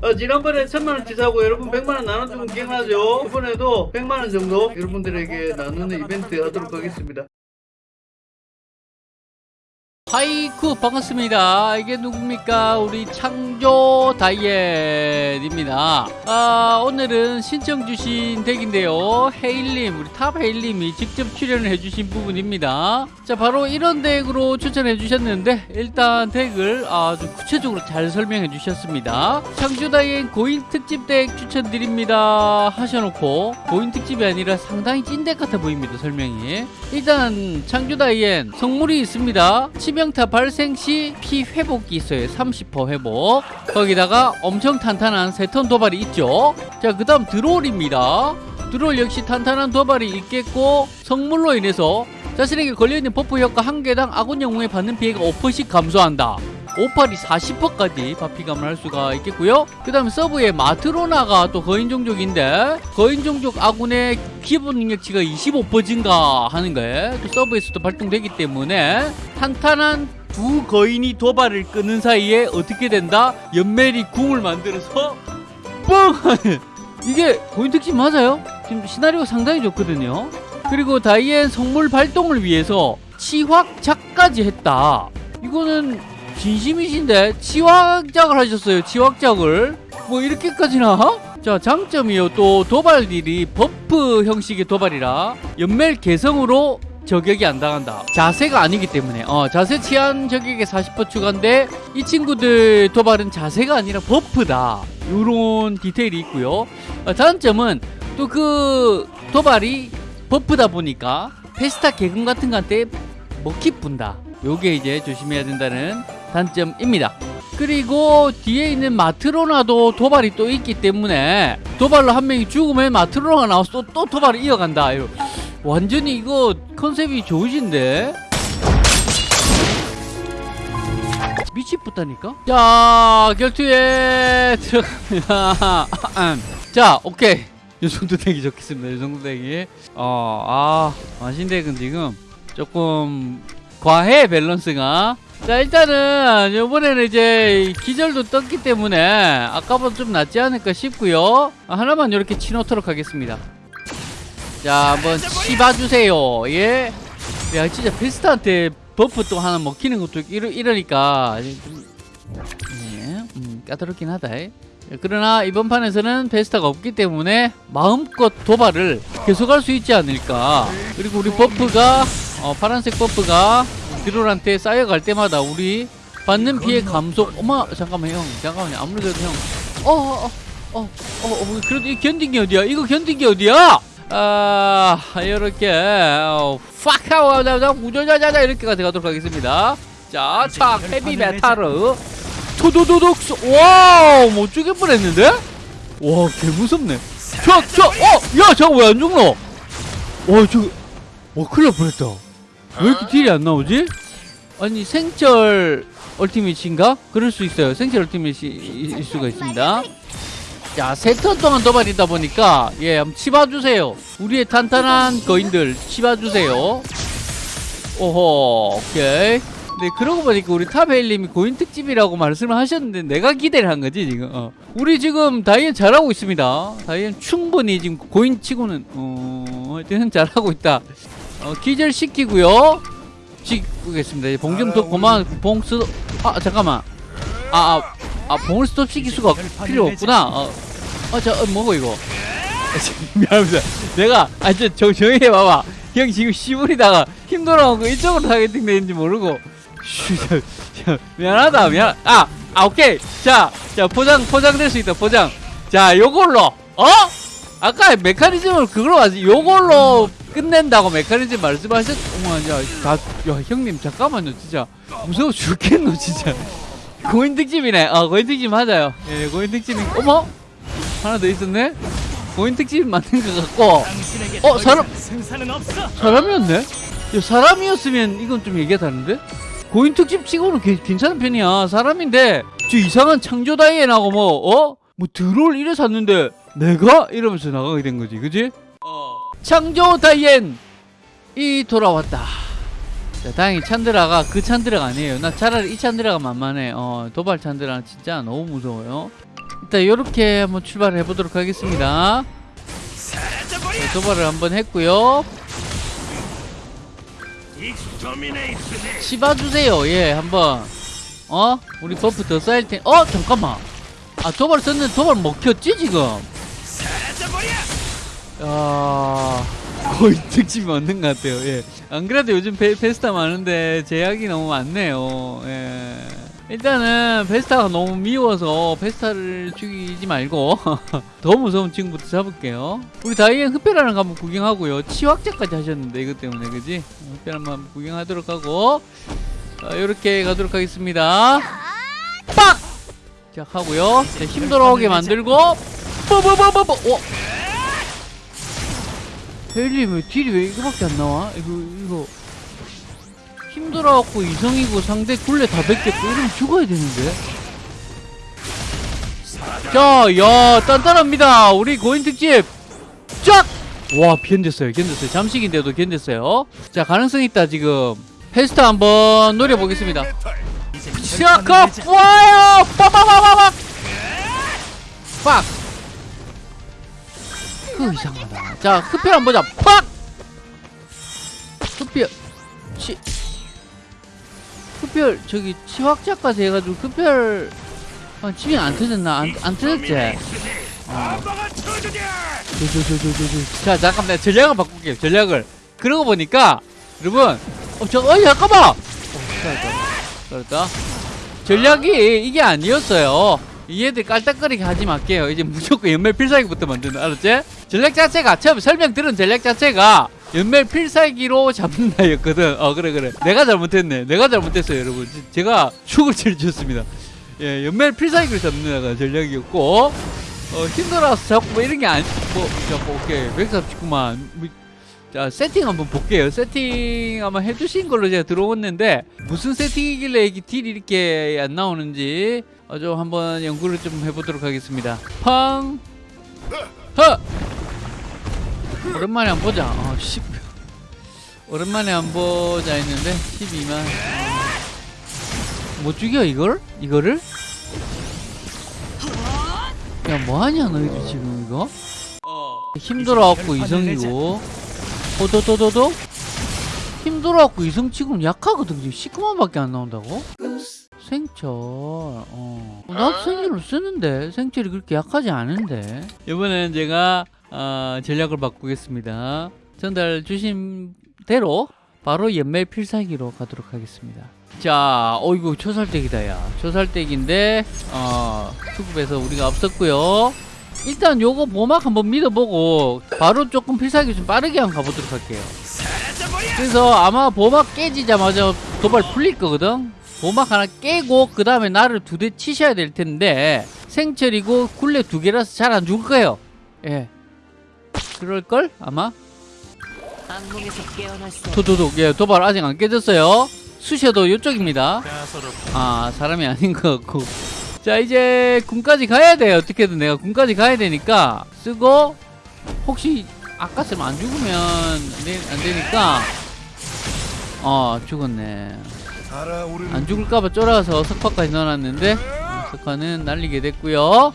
어, 지난번에 천만원 치 사고 여러분 백만원 나눠주면 기억나죠? 이번에도 백만원 정도 여러분들에게 나누는 이벤트 하도록 하겠습니다. 하이쿠 반갑습니다. 이게 누굽니까? 우리 창조 다이앤입니다. 아, 오늘은 신청 주신 덱인데요. 헤일님, 우리 탑 헤일님이 직접 출연을 해주신 부분입니다. 자, 바로 이런 덱으로 추천해 주셨는데 일단 덱을 아주 구체적으로 잘 설명해 주셨습니다. 창조 다이앤 고인 특집 덱 추천드립니다 하셔놓고 고인 특집이 아니라 상당히 찐 덱 같아 보입니다. 설명이. 일단 창조 다이앤 성물이 있습니다. 치명타 발생 시 피 회복이 있어요. 30% 회복. 거기다가 엄청 탄탄한 세 턴 도발이 있죠. 자, 그 다음 드롤입니다. 드롤 역시 탄탄한 도발이 있겠고 성물로 인해서 자신에게 걸려있는 buff 효과 한 개당 아군 영웅에 받는 피해가 5%씩 감소한다. 오팔이 40%까지 받피감을 할 수가 있겠고요. 그 다음 서브에 마트로나가 또 거인 종족인데 거인 종족 아군의 기본 능력치가 25% 증가 하는 거예요. 또 서브에서도 발동되기 때문에 탄탄한 두 거인이 도발을 끄는 사이에 어떻게 된다? 연멜이 궁을 만들어서 뻥! 이게 고인 특집 맞아요? 지금 시나리오 상당히 좋거든요. 그리고 다이앤 성물 발동을 위해서 치확 작까지 했다. 이거는 진심이신데 치확작을 하셨어요. 치확작을 뭐 이렇게까지나? 자 장점이요. 또 도발들이 buff 형식의 도발이라 연멜 개성으로 저격이 안 당한다. 자세가 아니기 때문에 어, 자세 치안 저격에 40% 추가인데 이 친구들 도발은 자세가 아니라 버프다. 이런 디테일이 있고요. 어, 단점은 또 그 도발이 버프다 보니까 페스타 개금 같은 거한테 먹히 분다. 요게 이제 조심해야 된다는 단점입니다. 그리고 뒤에 있는 마트로나도 도발이 또 있기 때문에 도발로 한 명이 죽으면 마트로나가 나와서 또, 또 도발을 이어간다. 완전히 이거 컨셉이 좋으신데? 미치겠다니까? 자, 결투에 들어갑니다. 자, 오케이. 이 정도 덱이 좋겠습니다. 이 정도 덱이. 어, 아, 마신 덱은 지금 조금 과해 밸런스가. 자, 일단은 이번에는 이제 기절도 떴기 때문에 아까보다 좀 낫지 않을까 싶고요. 하나만 이렇게 치놓도록 하겠습니다. 자, 한번 씹어주세요. 예. 야, 진짜 페스타한테 buff 또 하나 먹히는 것도 이러, 이러니까. 좀, 예, 음, 까다롭긴 하다. 예. 그러나 이번 판에서는 페스타가 없기 때문에 마음껏 도발을 계속할 수 있지 않을까. 그리고 우리 buff가, 어, 파란색 버프가 드롤한테 쌓여갈 때마다 우리 받는 피해 감속. 어머, 잠깐만, 형. 잠깐만요. 아무리 그래도 형. 어, 어, 어, 어, 어, 어 그래도 이 견딘 게 어디야? 이거 견딘 게 어디야? 아, 이렇게 어, 팍하고 우자자자자 이렇게 가도록 하겠습니다. 자, 착 헤비 메탈 토도도독 와우 못 죽일 뻔했는데? 와, 개 무섭네. 저, 저, 어, 야, 저거 왜안 죽노? 와, 저, 와, 큰일 날 뻔했다. 왜 이렇게 deal이 안 나오지? 아니, 생철 ultimate인가? 그럴 수 있어요. 생철 ultimate일 수가 있습니다. 자, 세 턴 동안 도발이다 보니까 예, 한번 치봐주세요. 우리의 탄탄한 거인들 치봐주세요. 오호, 오케이. 네, 그러고 보니까 우리 탑헤일님이 고인 특집이라고 말씀을 하셨는데 내가 기대를 한 거지 지금. 어. 우리 지금 다이앤 잘하고 있습니다. 다이앤 충분히 지금 고인 치고는 어, 하여튼 잘하고 있다. 어, 기절 시키고요. 시키겠습니다. 봉좀 더 고마 봉스. 아 잠깐만. 아, 아, 아 봉을 스톱 시킬 수가 필요 없구나. 어, 어, 저, 어, 뭐고 이거? 미안합니다. 내가 아저 정정해 봐봐. 형 지금 시부리다가 힘들어하고 이쪽으로 타겟팅 되는지 모르고. 쉬, 저, 저, 미안하다 미안. 아, 아 오케이. 자, 자 포장 포장될 수 있다 포장. 자, 요걸로 어? 아까 메커니즘을 그걸로 하지. 요걸로 끝낸다고 메커니즘 말씀하셨. 어머, 야, 다, 야 형님 잠깐만요, 진짜 무서워 죽겠노 진짜. 고인 특집이네. 어, 고인 특집 맞아요. 예, 고인 특집이. 어머, 하나 더 있었네. 고인 특집 맞는 것 같고. 어, 사람 사람이었네. 야, 사람이었으면 이건 좀 얘기가 다른데? 고인 특집 치고는 개, 괜찮은 편이야. 사람인데 저 이상한 창조 다이앤하고 뭐 어? 뭐 드롤 이래 샀는데 내가 이러면서 나가게 된 거지, 그지? 어. 창조 다이앤 이 돌아왔다. 자, 다행히 찬드라가 그 찬드라가 아니에요. 나 차라리 이 찬드라가 만만해. 어, 도발 찬드라는 진짜 너무 무서워요. 일단 이렇게 한번 출발을 해보도록 하겠습니다. 네, 도발을 한번 했고요. 씹어주세요. 예, 한번. 어? 우리 buff 더 쌓일 텐. 어, 잠깐만. 아, 도발 썼는데 도발 먹혔지 지금? 야, 고인 특집이 맞는 것 같아요. 예. 안 그래도 요즘 페, 페스타 많은데 제약이 너무 많네요. 예. 일단은 페스타가 너무 미워서 페스타를 죽이지 말고 더 무서운 친구부터 잡을게요. 우리 다이앤 거 한번 구경하고요. 치확작까지 하셨는데 이것 때문에 그지? 흡혈 한번 구경하도록 하고 자, 이렇게 가도록 하겠습니다. 빡! 자 하고요. 자, 힘 돌아오게 만들고 뽀뽀뽀뽀뽀. 어? 헬리 왜 딜이 왜 이거밖에 안 나와? 이거 이거. 힘들어갖고 이성이고 상대 굴레 다 뺏겼고 이러면 죽어야 되는데. 자야 단단합니다. 우리 고인 특집. 쫙! 와 견뎠어요 견뎠어요. 잠식인데도 견뎠어요. 자 가능성 있다 지금. 페스타 한번 노려보겠습니다. 시작하 와요! 빠바바바박 빡! 그 이상하다 자 흡혈 한번 보자 빡! 흡혈 치 흡혈 저기 치확자까지 해가지고 흡혈 아, 집이 안 터졌나? 안, 안 터졌지? 어. 저저저저저 자 잠깐만 전략을 바꿀게요 전략을 그러고 보니까 여러분 어, 저, 어이 잠깐만 어, 그렇다 전략이 이게 아니었어요 이 애들 깔딱거리게 하지 말게요. 이제 무조건 연말 필살기부터 만드는 알았지? 전략 자체가 처음 설명 들은 전략 자체가 연말 필살기로 잡는다 였거든. 어 그래 그래. 내가 잘못했네. 내가 잘못했어요 여러분. 지- 제가 축을 칠줬습니다. 예 연말 필살기로 잡는다가 전략이었고 어 힘들어서 자꾸 뭐 이런 게 아니 뭐 자꾸 오케이. 139만. 뭐, 자 세팅 한번 볼게요. 세팅 한번 해주신 걸로 제가 들어왔는데 무슨 세팅이길래 이게 딜이 이렇게 안 나오는지 어, 좀 한번 연구를 좀 해보도록 하겠습니다. 팡 허! 오랜만에 안 보자. 어, 10 오랜만에 안 보자 했는데 12만. 못 죽여 이걸? 이거를? 야 뭐하냐 너희들 지금 이거? 힘들어갖고 이성이고 호도도도도? 힘들어갖고 이성치고는 약하거든. 지금 19만밖에 안 나온다고? 생철 어. 나도 생철을 쓰는데 생철이 그렇게 약하지 않은데. 이번에는 제가 어, 전략을 바꾸겠습니다. 전달 주신 대로 바로 연매 필살기로 가도록 하겠습니다. 자 어이구 초살댁이다 야. 초살댁인데 어 투급에서 우리가 앞섰고요 일단 요거 보막 한번 믿어보고 바로 조금 필살기 좀 빠르게 한번 가보도록 할게요. 그래서 아마 보막 깨지자마자 도발 풀릴 거거든? 보막 하나 깨고 그 다음에 나를 두 대 치셔야 될 텐데 생철이고 굴레 두 개라서 잘 안 죽을 거예요. 예. 그럴걸? 아마? 도도독. 예 도발 아직 안 깨졌어요. 수셔도 이쪽입니다. 아 사람이 아닌 것 같고 자 이제 군까지 가야 돼요 어떻게든 내가 군까지 가야 되니까. 쓰고 혹시 아까처럼 안 죽으면 안, 되니까. 어 죽었네. 안 죽을까봐 쫄아서 석화까지 넣어놨는데 어, 석화는 날리게 됐고요.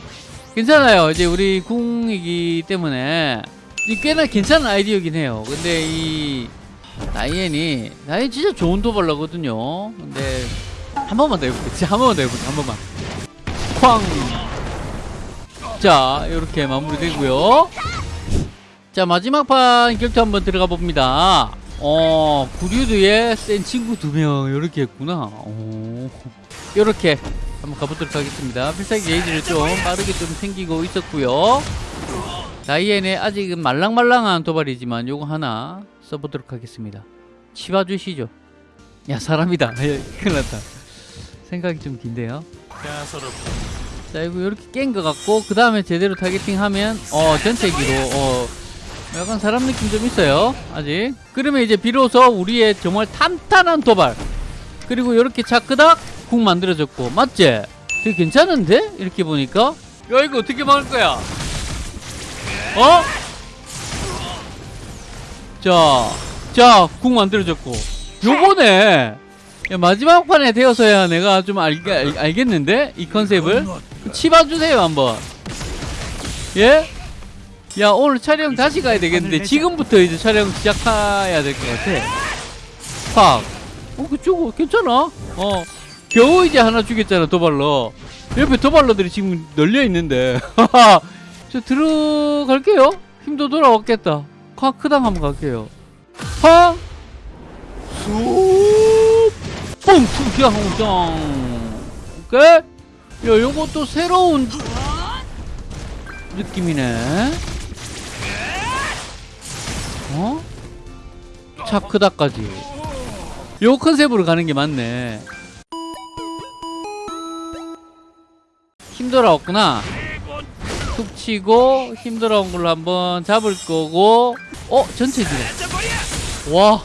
괜찮아요. 이제 우리 궁이기 때문에. 이 꽤나 괜찮은 아이디어긴 해요. 근데 이 나이엔이 나이엔 진짜 좋은 도발러거든요. 근데 한 번만 더 해볼게. 진짜 한 번만 더 해볼게. 한 번만 쾅 자 이렇게 마무리되고요. 자 마지막 판 결투 한번 들어가 봅니다. 어 구류드에 센 친구 두 명 이렇게 했구나. 오. 이렇게 한번 가보도록 하겠습니다. 필살기 게이지를 좀 빠르게 좀 생기고 있었고요. 다이앤의 아직은 말랑말랑한 도발이지만 요거 하나 써보도록 하겠습니다. 치봐주시죠. 야 사람이다. 예, 큰일 났다. 생각이 좀 긴데요 자 이거 이렇게 깬 것 같고 그 다음에 제대로 타겟팅하면 어 전체기로 어 약간 사람 느낌 좀 있어요 아직 그러면 이제 비로소 우리의 정말 탄탄한 도발 그리고 이렇게 차크닥 국 만들어졌고 맞지? 되게 괜찮은데? 이렇게 보니까 야 이거 어떻게 막을 거야 어? 자, 자, 국 만들어졌고. 요번에 야, 마지막 판에 되어서야 내가 좀 알, 알, 알겠는데? 이 컨셉을? 치봐주세요 한번. 예? 야 오늘 촬영 다시 가야 되겠는데 지금부터 이제 촬영 시작해야 될 것 같아. 팍. 어, 그쪽 괜찮아? 어. 겨우 이제 하나 죽였잖아 도발러 옆에 도발러들이 지금 널려 있는데. 저 들어갈게요. 힘도 돌아왔겠다. 콱 크당 한번 갈게요. 팡 쑥! 뻥! 투기항장 오케이? 야 요것도 새로운 느낌이네 어? 차크다까지 요 컨셉으로 가는 게 맞네 힘들어왔구나 툭 치고 힘들어온 걸로 한번 잡을 거고 어? 전체 지금 와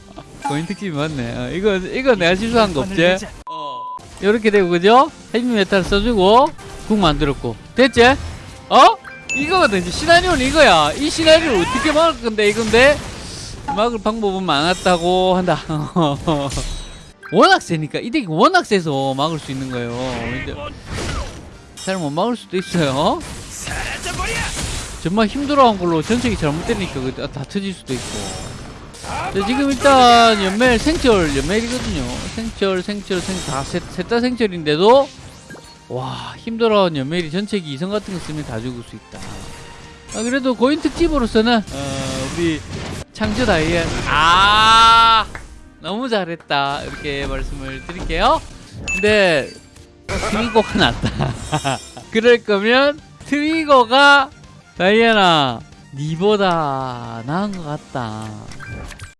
거인 특집이 맞네. 어, 이거 이거 내가 실수한 거 없지? 이렇게 되고 그죠? 헤비 메탈 써주고 궁 만들었고 됐지? 어? 이거거든 이제 시나리오는 이거야. 이 시나리오를 어떻게 막을 건데 이건데 막을 방법은 많았다고 한다. 워낙 세니까 이 덱이 워낙 세서 막을 수 있는 거예요. 잘 못 막을 수도 있어요. 정말 힘들어한 걸로 전책이 잘못되니까 그거 다 터질 수도 있고. 자, 지금 일단 연멜 생철 연멜이거든요. 생철 생철 생다셋다 생철인데도 와 힘들어한 연멜이 전체기 이성 같은 거 쓰면 다 죽을 수 있다. 아, 그래도 고인 특집으로서는 어, 우리 창조 다이앤 아 너무 잘했다 이렇게 말씀을 드릴게요. 근데 트위거가 낫다. 그럴 거면 트위거가 다이애나 니보다 나은 것 같다.